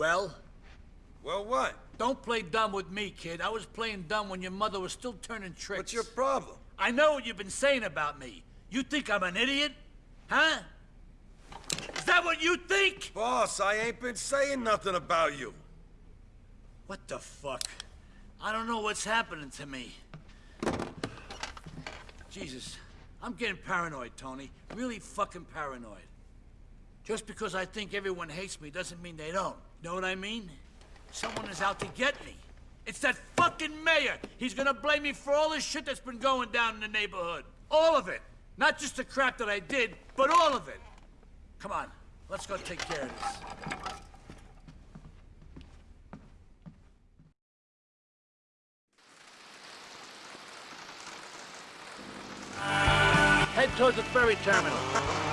Well, Well, what? don't play dumb with me, kid. I was playing dumb when your mother was still turning tricks. What's your problem? I know what you've been saying about me. You think I'm an idiot? Huh? Is that what you think? Boss, I ain't been saying nothing about you. What the fuck? I don't know what's happening to me. Jesus, I'm getting paranoid, Toni. Really fucking paranoid. Just because I think everyone hates me doesn't mean they don't. Know what I mean? Someone is out to get me. It's that fucking mayor. He's gonna blame me for all the shit that's been going down in the neighborhood. All of it. Not just the crap that I did, but all of it. Come on, let's go take care of this. Head towards the ferry terminal.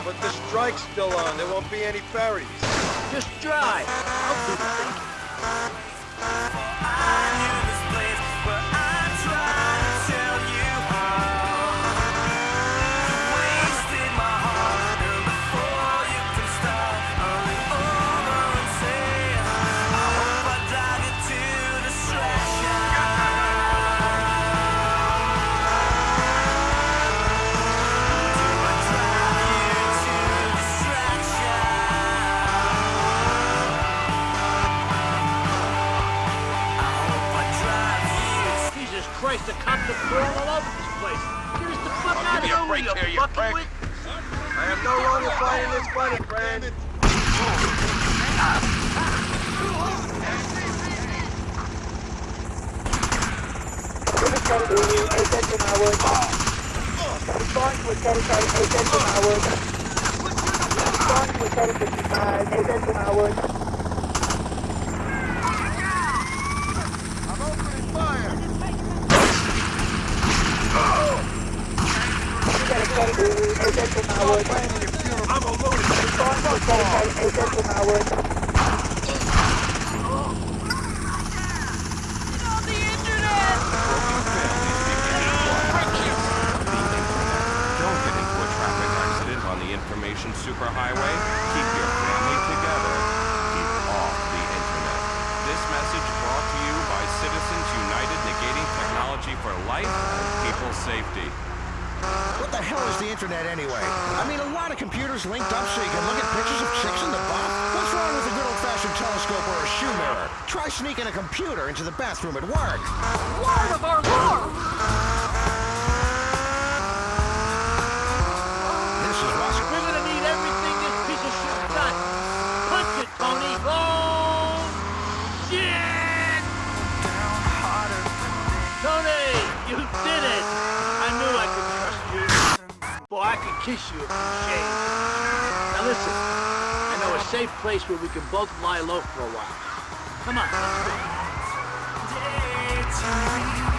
But the strike's still on. There won't be any ferries. Just drive. I'll do the. Break you here, you fucking prick. wit. I am no longer fighting this fight, friend. Attention Howard. Respond to a. Attention Howard. Respond to a territory. Attention Howard. I'm opening fire. You got a territory. Attention Howard. I'm a lunatic. Respond to a territory. Attention Howard. Don't get into a traffic accident on the information superhighway. Keep your family together. Keep off the internet. This message brought to you by Citizens United Negating Technology for Life and People's Safety. What the hell is the internet anyway? I mean, a lot of computers linked up so you can look at pictures of chicks in the butt. What's wrong with a good old-fashioned telescope or a shoe mirror? Try sneaking a computer into the bathroom at work. Lord of our Lord! This is. We're gonna need everything this piece of shit got. Punch it, Toni. Oh, shit! Toni, you did it. I knew I could trust you. Boy, I could kiss you if you. Now listen, I know a safe place where we can both lie low for a while. Come on, let's go.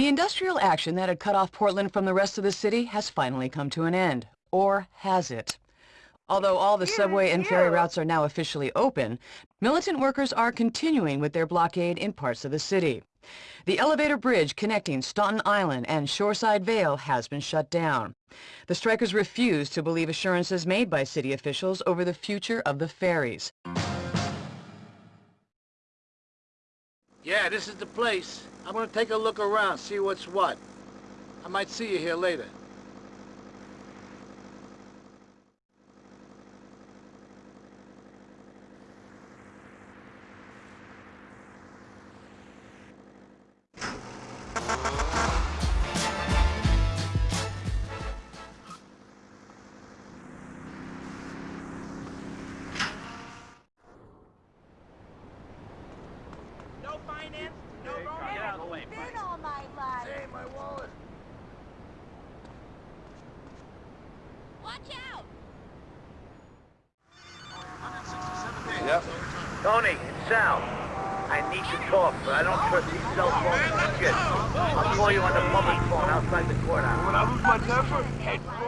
The industrial action that had cut off Portland from the rest of the city has finally come to an end. Or has it? Although all the subway and ferry routes are now officially open, militant workers are continuing with their blockade in parts of the city. The elevator bridge connecting Staunton Island and Shoreside Vale has been shut down. The strikers refuse to believe assurances made by city officials over the future of the ferries. Yeah, this is the place. I'm gonna take a look around, see what's what. I might see you here later. Watch out! Yep. Toni, it's Sal. I need to talk, but I don't trust these cell phones and shit. I'll call you on the public phone outside the courthouse. When I lose my temper, head roll.